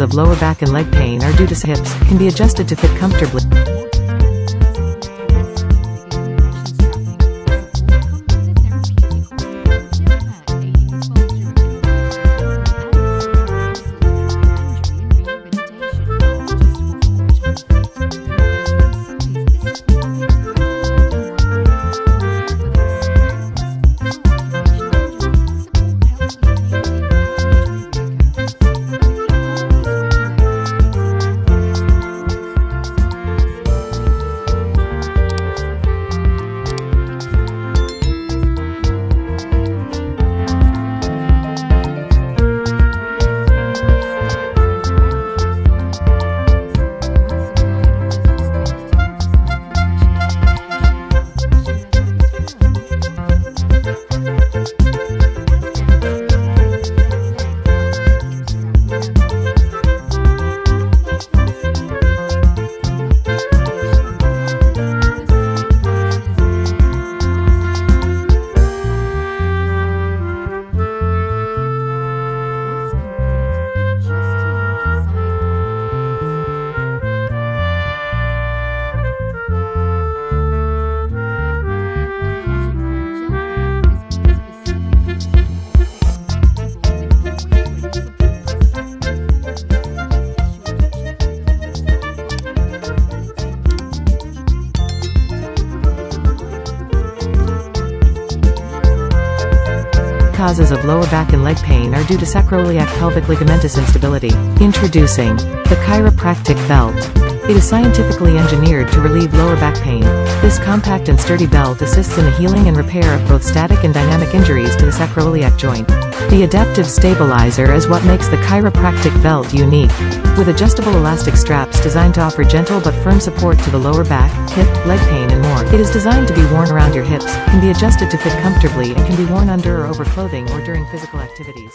of lower back and leg pain are due to hips, can be adjusted to fit comfortably. Causes of lower back and leg pain are due to sacroiliac pelvic ligamentous instability. Introducing the chiropractic belt. It is scientifically engineered to relieve lower back pain. This compact and sturdy belt assists in the healing and repair of both static and dynamic injuries to the sacroiliac joint. The adaptive stabilizer is what makes the chiropractic belt unique. With adjustable elastic straps designed to offer gentle but firm support to the lower back, hip, leg pain and more. It is designed to be worn around your hips, can be adjusted to fit comfortably and can be worn under or over clothing or during physical activities.